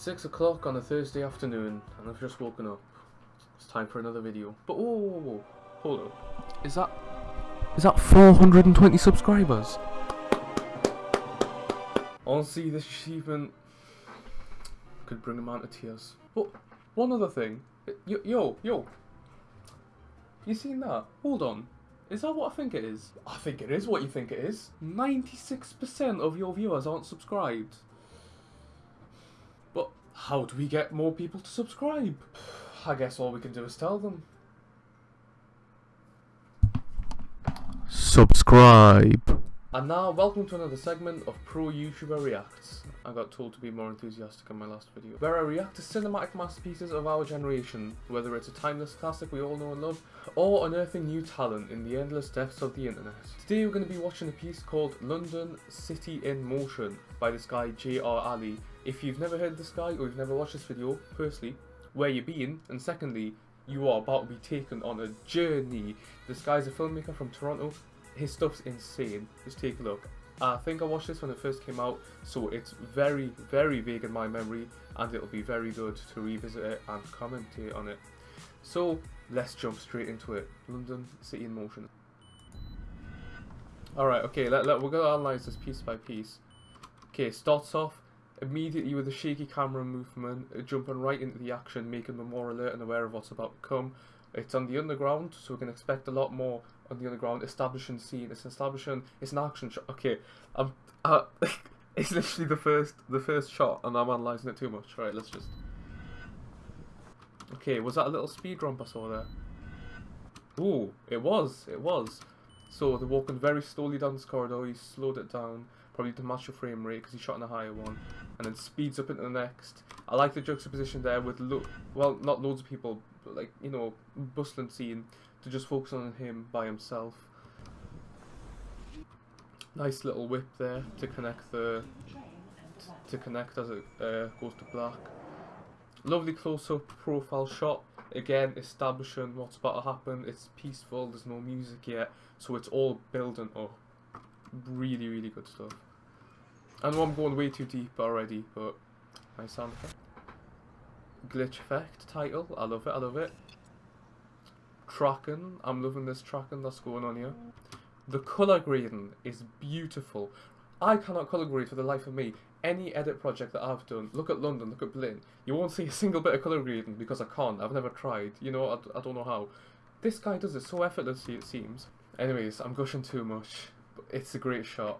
It's 6 o'clock on a Thursday afternoon, and I've just woken up. It's time for another video. But whoa, whoa, whoa. hold up. Is that... Is that 420 subscribers? Honestly, this achievement could bring a man to tears. But one other thing. Yo, yo, yo. You seen that? Hold on. Is that what I think it is? I think it is what you think it is. 96% of your viewers aren't subscribed. How do we get more people to subscribe? I guess all we can do is tell them. Subscribe. And now, welcome to another segment of Pro YouTuber Reacts. I got told to be more enthusiastic in my last video. Where I react to cinematic masterpieces of our generation, whether it's a timeless classic we all know and love, or unearthing new talent in the endless depths of the internet. Today we're going to be watching a piece called London City in Motion by this guy J.R. Alli. If you've never heard this guy or you've never watched this video, firstly, where you been? And secondly, you are about to be taken on a journey. This guy's a filmmaker from Toronto his stuff's insane. Just take a look. I think I watched this when it first came out, so it's very, very vague in my memory, and it'll be very good to revisit it and commentate on it. So, let's jump straight into it. London City in Motion. Alright, okay, let, let, we're going to analyse this piece by piece. Okay, starts off immediately with a shaky camera movement, uh, jumping right into the action, making them more alert and aware of what's about to come. It's on the underground, so we can expect a lot more on the underground, establishing scene. It's establishing. It's an action shot. Okay, I'm. Uh, it's literally the first, the first shot, and I'm analysing it too much. Right, let's just. Okay, was that a little speed ramp I saw there? Ooh, it was. It was. So they're walking very slowly down this corridor. He slowed it down, probably to match the frame rate because he shot in a higher one, and then speeds up into the next. I like the juxtaposition there with lo well, not loads of people, but like you know, bustling scene to just focus on him by himself. Nice little whip there to connect the to connect as it uh, goes to black. Lovely close-up profile shot. Again, establishing what's about to happen. It's peaceful. There's no music yet, so it's all building up. Really, really good stuff. I know I'm going way too deep already, but nice sound effect. Glitch effect title. I love it. I love it tracking. I'm loving this tracking that's going on here. The colour grading is beautiful. I cannot colour grade for the life of me. Any edit project that I've done, look at London, look at Blinn, you won't see a single bit of colour grading because I can't. I've never tried. You know, I, I don't know how. This guy does it so effortlessly, it seems. Anyways, I'm gushing too much. But it's a great shot.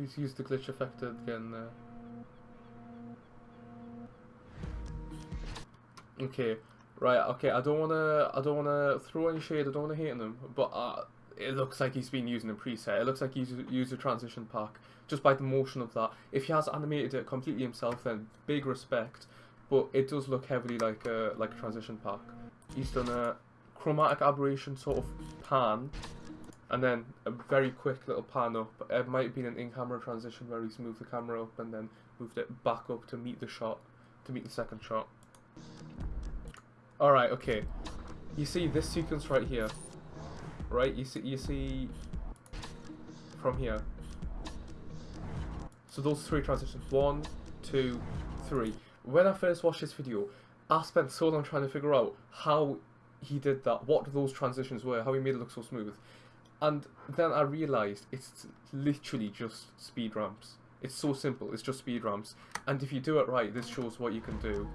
He's used the glitch effect again there. Okay, right. Okay, I don't wanna, I don't wanna throw any shade. I don't wanna hate on him, but uh, it looks like he's been using a preset. It looks like he's used a transition pack just by the motion of that. If he has animated it completely himself, then big respect. But it does look heavily like a like a transition pack. He's done a chromatic aberration sort of pan, and then a very quick little pan up. It might have been an in-camera transition where he's moved the camera up and then moved it back up to meet the shot, to meet the second shot. Alright, okay. You see this sequence right here. Right? You see you see from here. So those three transitions. One, two, three. When I first watched this video, I spent so long trying to figure out how he did that, what those transitions were, how he made it look so smooth. And then I realised it's literally just speed ramps. It's so simple, it's just speed ramps. And if you do it right, this shows what you can do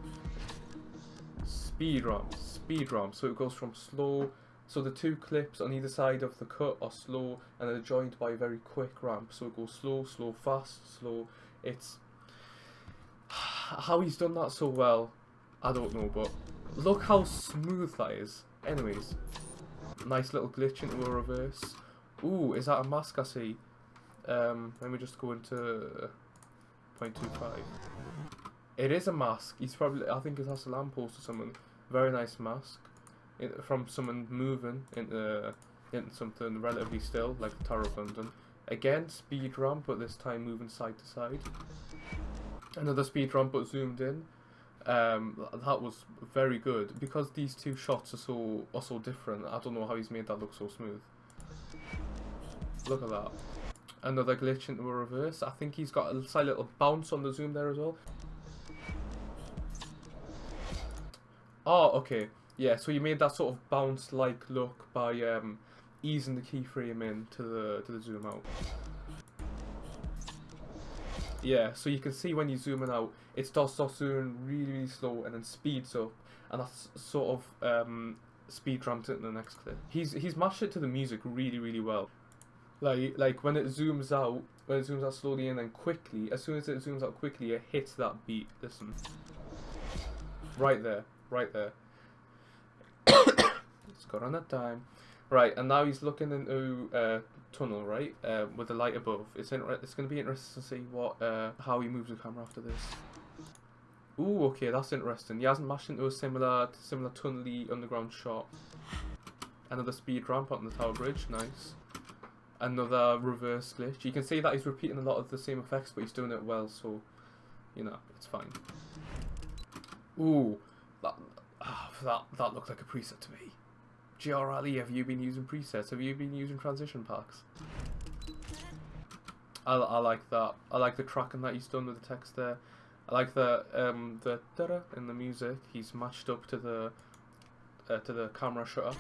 speed ramp, speed ramp. So it goes from slow, so the two clips on either side of the cut are slow and they're joined by a very quick ramp. So it goes slow, slow, fast, slow. It's how he's done that so well, I don't know, but look how smooth that is. Anyways, nice little glitch into a reverse. Ooh, is that a mask I see? Um, let me just go into 0.25. It is a mask. He's probably, I think it has a lamppost or something. Very nice mask. It, from someone moving into, into something relatively still, like the Tower of London. Again, speed ramp, but this time moving side to side. Another speed ramp, but zoomed in. Um, that was very good because these two shots are so are so different. I don't know how he's made that look so smooth. Look at that. Another glitch into a reverse. I think he's got a slight little bounce on the zoom there as well. Oh, okay. Yeah, so you made that sort of bounce-like look by um, easing the keyframe in to the to the zoom out. Yeah, so you can see when you zoom in out, it starts, starts zooming really, really slow and then speeds up, and that's sort of um, speed ramps it in the next clip. He's he's matched it to the music really, really well. Like like when it zooms out, when it zooms out slowly and then quickly, as soon as it zooms out quickly, it hits that beat. Listen, right there, right there. it's got on that time. Right, and now he's looking into uh, tunnel, right, uh, with the light above. It's it's going to be interesting to see what uh, how he moves the camera after this. Ooh, okay, that's interesting. He hasn't mashed into a similar similar tunnely underground shot. Another speed ramp on the tower bridge, nice. Another reverse glitch. You can see that he's repeating a lot of the same effects, but he's doing it well, so you know it's fine. Ooh, that ah, that that looked like a preset to me. J.R. Alli, have you been using presets? Have you been using transition packs? I, I like that. I like the tracking that he's done with the text there. I like the um the da in the music. He's matched up to the uh, to the camera shutter.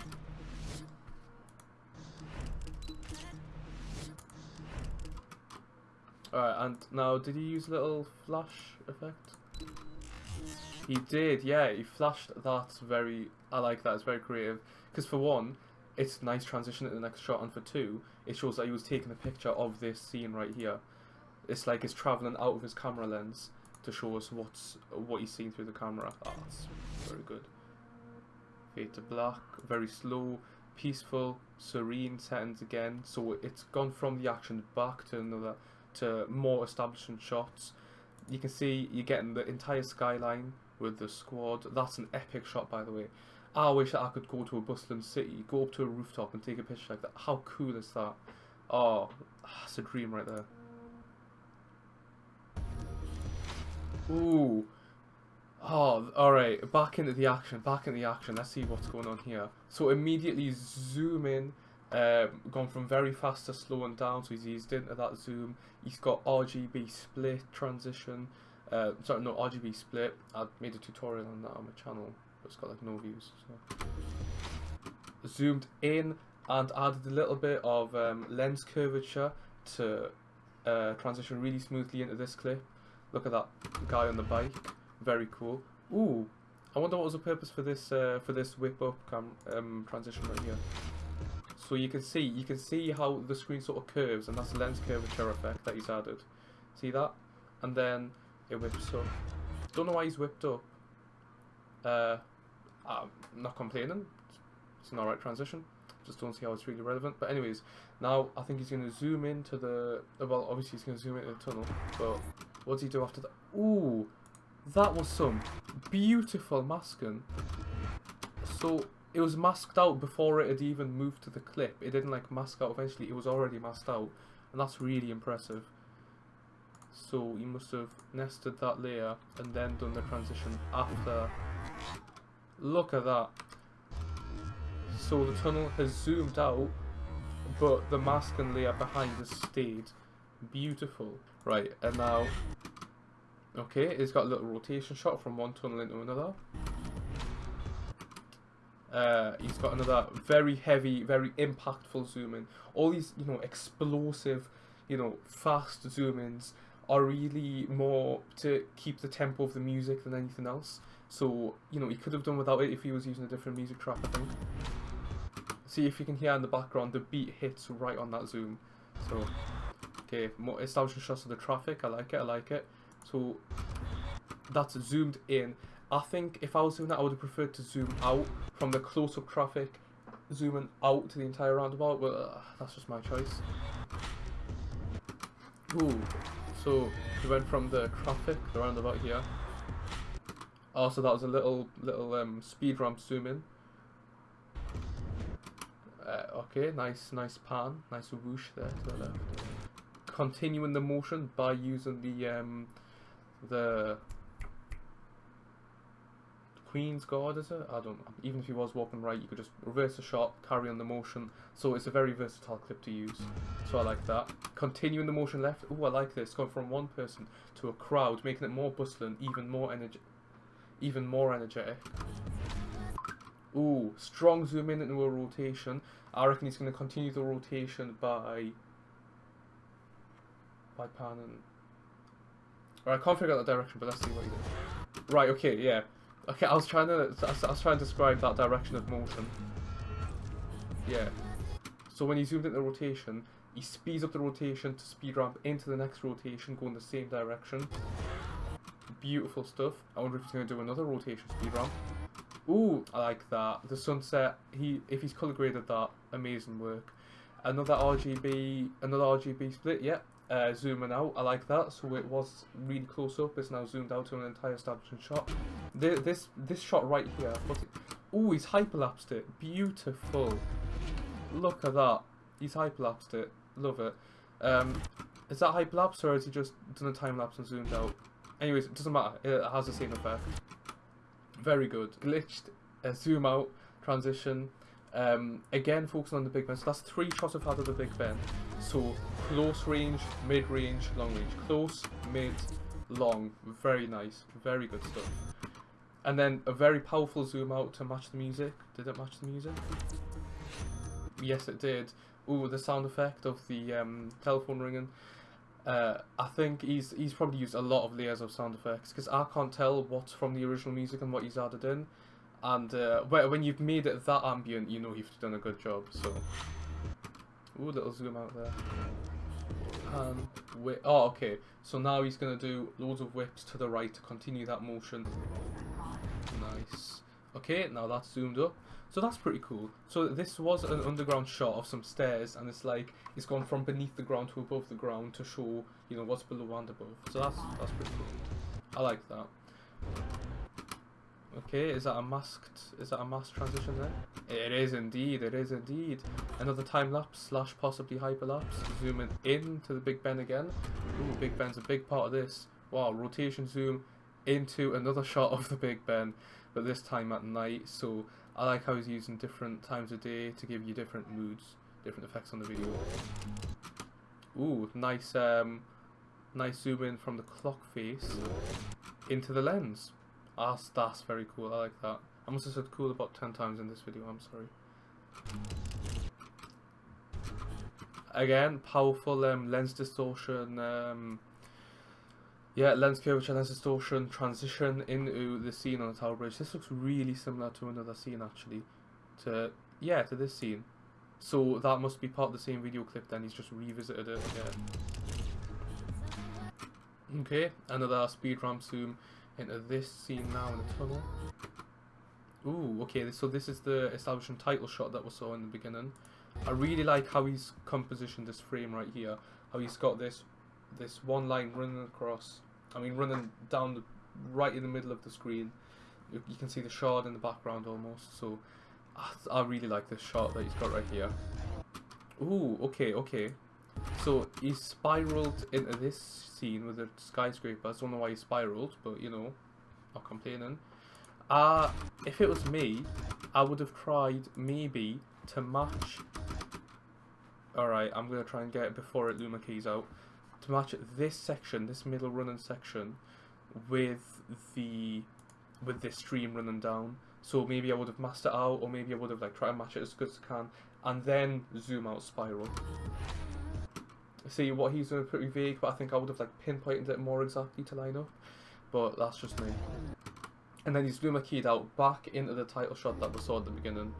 Alright, and now did he use a little flash effect? He did, yeah. He flashed. That's very. I like that. It's very creative. Because for one, it's nice transition to the next shot, and for two, it shows that he was taking a picture of this scene right here. It's like it's traveling out of his camera lens to show us what's what he's seeing through the camera. Ah, oh, that's very good. Fade to black, very slow, peaceful, serene settings again. So it's gone from the action back to another to more establishing shots. You can see you're getting the entire skyline with the squad. That's an epic shot, by the way. I wish that I could go to a bustling city, go up to a rooftop and take a picture like that. How cool is that? Oh, that's a dream right there. Ooh. Oh, alright. Back into the action. Back into the action. Let's see what's going on here. So immediately zoom in. Um, gone from very fast to slowing down. So he's eased into that zoom. He's got RGB split transition. Uh, sorry, no, RGB split. I made a tutorial on that on my channel. But it's got like no views. So. Zoomed in and added a little bit of um, lens curvature to uh, transition really smoothly into this clip. Look at that guy on the bike. Very cool. Ooh, I wonder what was the purpose for this uh, for this whip up um, transition right here. So you can see you can see how the screen sort of curves, and that's the lens curvature effect that he's added. See that? And then it whips up. Don't know why he's whipped up. Uh, Um, I'm not complaining. It's an alright transition. Just don't see how it's really relevant. But anyways, now I think he's going to zoom into the. Well, obviously he's going to zoom into the tunnel, but what does he do after that? Ooh, that was some beautiful masking. So it was masked out before it had even moved to the clip. It didn't like mask out eventually. It was already masked out, and that's really impressive. So he must have nested that layer and then done the transition after. Look at that. So the tunnel has zoomed out, but the mask and layer behind has stayed. Beautiful. Right, and now Okay, it's got a little rotation shot from one tunnel into another. Uh, he's got another very heavy, very impactful zoom in. All these, you know, explosive, you know, fast zoom ins are really more to keep the tempo of the music than anything else. So, you know, he could have done without it if he was using a different music track, I think. See if you can hear in the background, the beat hits right on that zoom. So, okay, more establishing shots of the traffic. I like it, I like it. So that's zoomed in. I think if I was doing that, I would have preferred to zoom out from the close-up traffic, zooming out to the entire roundabout, but uh, that's just my choice. Ooh, so we went from the traffic, the roundabout here. Also, that was a little little um, speed ramp zoom in. Uh, okay, nice nice pan, nice whoosh there to the left. Continuing the motion by using the um, the Queen's Guard, is it? I don't. Even if he was walking right, you could just reverse the shot, carry on the motion. So it's a very versatile clip to use. So I like that. Continuing the motion left. Oh, I like this. Going from one person to a crowd, making it more bustling, even more energy, even more energetic. Ooh, strong zoom in into a rotation. I reckon he's going to continue the rotation by by panning. Right, I can't figure out the direction, but let's see what he did. Right, okay, yeah. Okay, I was trying to I was trying to describe that direction of motion. Yeah. So when he zoomed into the rotation, he speeds up the rotation to speed ramp into the next rotation, going the same direction. Beautiful stuff. I wonder if he's going to do another rotation speed ramp. Ooh, I like that. The sunset, he if he's color graded that, amazing work. Another RGB, another RGB split, yeah. Uh, zooming out, I like that. So it was really close up. It's now zoomed out to an entire establishment shot. This this, this shot right here. Ooh, he's hyperlapsed it. Beautiful. Look at that. He's hyperlapsed it. Love it. Um, is that hyperlapse or has he just done a time lapse and zoomed out? Anyways, it doesn't matter. It has the same effect. Very good. Glitched, uh, zoom out, transition. Um, again, focusing on the Big Ben. So that's three shots I've had of the Big Ben. So close range, mid range, long range. Close, mid, long. Very nice. Very good stuff. And then a very powerful zoom out to match the music. Did it match the music? Yes, it did. Ooh, the sound effect of the um, telephone ringing. Uh, I think he's he's probably used a lot of layers of sound effects because I can't tell what's from the original music and what he's added in. And uh, when you've made it that ambient, you know you've done a good job. So, ooh, little zoom out there. And wait, Oh, okay. So now he's gonna do loads of whips to the right to continue that motion. Nice. Okay, now that's zoomed up. So that's pretty cool. So this was an underground shot of some stairs, and it's like it's gone from beneath the ground to above the ground to show you know what's below and above. So that's that's pretty cool. I like that. Okay, is that a masked? Is that a masked transition there? It is indeed. It is indeed. Another time lapse slash possibly hyperlapse. Zooming in to the Big Ben again. Ooh, Big Ben's a big part of this. Wow, rotation zoom into another shot of the Big Ben, but this time at night. So I like how he's using different times of day to give you different moods, different effects on the video. Ooh, nice, um, nice zoom in from the clock face into the lens. That's, that's very cool, I like that. I must have said cool about 10 times in this video, I'm sorry. Again, powerful um, lens distortion, um, yeah, lens curvature, lens distortion, transition into the scene on the Tower Bridge. This looks really similar to another scene actually. To yeah, to this scene. So that must be part of the same video clip then, he's just revisited it, again. Okay, another speed ramp zoom into this scene now in the tunnel. Ooh, okay, so this is the establishing title shot that we saw in the beginning. I really like how he's compositioned this frame right here. How he's got this this one line running across I mean, running down the, right in the middle of the screen. You, you can see the shard in the background almost. So I, I really like this shot that he's got right here. Ooh, okay, okay. So he spiraled into this scene with the skyscraper. I don't know why he spiraled, but you know, not complaining. Uh, if it was me, I would have tried maybe to match. Alright, I'm going to try and get it before it Luma keys out to match this section, this middle running section, with the with this stream running down. So maybe I would have masked it out, or maybe I would have like tried to match it as good as I can, and then zoom out spiral. See what he's doing pretty vague, but I think I would have like pinpointed it more exactly to line up. But that's just me. And then he's Luma keyed out back into the title shot that we saw at the beginning.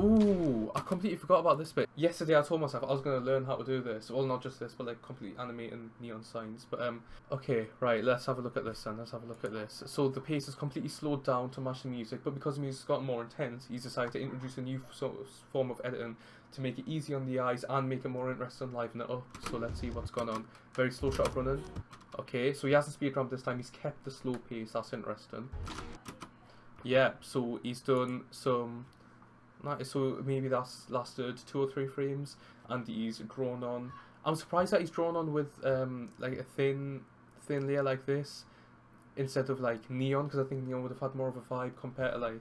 Ooh, I completely forgot about this bit. Yesterday I told myself I was going to learn how to do this. Well, not just this, but like completely animating neon signs. But um, okay, right, let's have a look at this then. Let's have a look at this. So the pace is completely slowed down to match the music, but because the music's gotten more intense, he's decided to introduce a new sort of form of editing to make it easy on the eyes and make it more interesting, liven it up. So let's see what's going on. Very slow shot of running. Okay, so he hasn't speed ramp this time. He's kept the slow pace. That's interesting. Yeah, so he's done some so maybe that's lasted two or three frames, and he's drawn on. I'm surprised that he's drawn on with um, like a thin, thin layer like this. instead of like neon because I think neon would have had more of a vibe compared to like.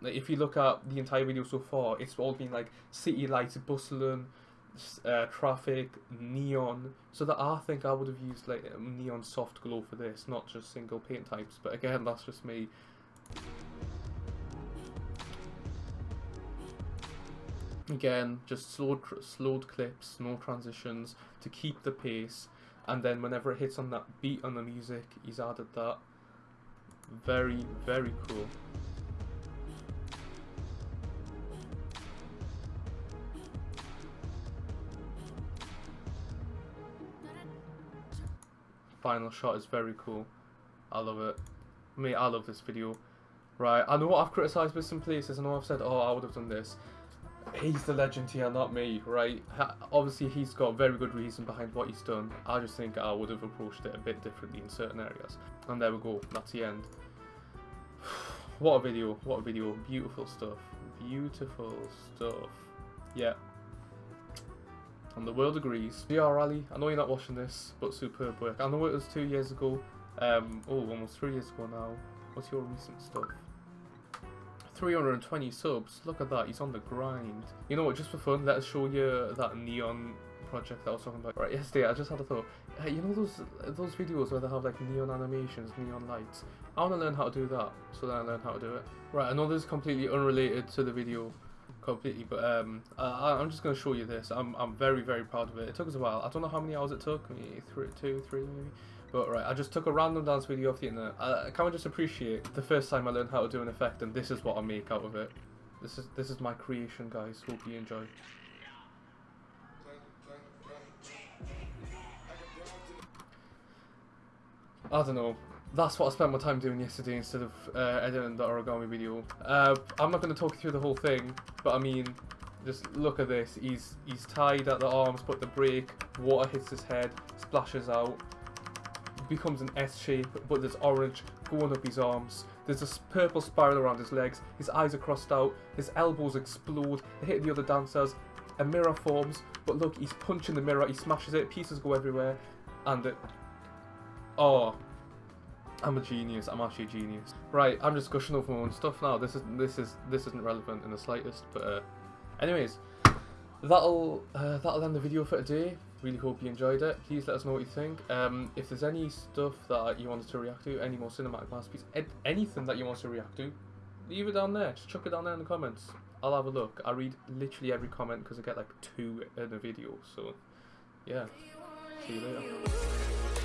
Like if you look at the entire video so far, it's all been like city lights, bustling, uh, traffic, neon. So that I think I would have used like neon soft glow for this, not just single paint types. But again, that's just me. Again, just slowed slowed clips, no transitions to keep the pace, and then whenever it hits on that beat on the music, he's added that. Very very cool. Final shot is very cool. I love it. Me, I love this video. Right, I know what I've criticised with some places. I know I've said, oh, I would have done this. He's the legend here, not me, right? Ha- obviously, he's got very good reason behind what he's done. I just think I would have approached it a bit differently in certain areas. And there we go, that's the end. what a video, what a video. Beautiful stuff. Beautiful stuff. Yeah. And the world agrees. J.R. Alli, I know you're not watching this, but superb work. I know it was two years ago. Um, oh, almost three years ago now. What's your recent stuff? 320 subs. Look at that. He's on the grind. You know what? Just for fun, let us show you that neon project that I was talking about. Right, yesterday I just had a thought. Hey, you know those those videos where they have like neon animations, neon lights. I want to learn how to do that, so then I learn how to do it. Right, I know this is completely unrelated to the video, completely, but um, I, I'm just gonna show you this. I'm I'm very very proud of it. It took us a while. I don't know how many hours it took. Maybe three, two, three, maybe. But right, I just took a random dance video off the internet. I, I just appreciate the first time I learned how to do an effect, and this is what I make out of it. This is this is my creation, guys. Hope you enjoy. I don't know. That's what I spent my time doing yesterday instead of uh, editing the origami video. Uh, I'm not going to talk you through the whole thing, but I mean, just look at this. He's he's tied at the arms, but the break, water hits his head, splashes out, becomes an S shape, but there's orange going up his arms. There's a s- purple spiral around his legs. His eyes are crossed out. His elbows explode. They hit the other dancers. A mirror forms, but look, he's punching the mirror. He smashes it. Pieces go everywhere, and it. Oh, I'm a genius. I'm actually a genius. Right, I'm just gushing over my own stuff now. This is this is this isn't relevant in the slightest. But uh, anyways, that'll uh, that'll end the video for today. Really hope you enjoyed it. Please let us know what you think. Um, if there's any stuff that you wanted to react to, any more cinematic masterpiece, anything that you want to react to, leave it down there. Just chuck it down there in the comments. I'll have a look. I read literally every comment because I get like two in a video. So, yeah. See you later.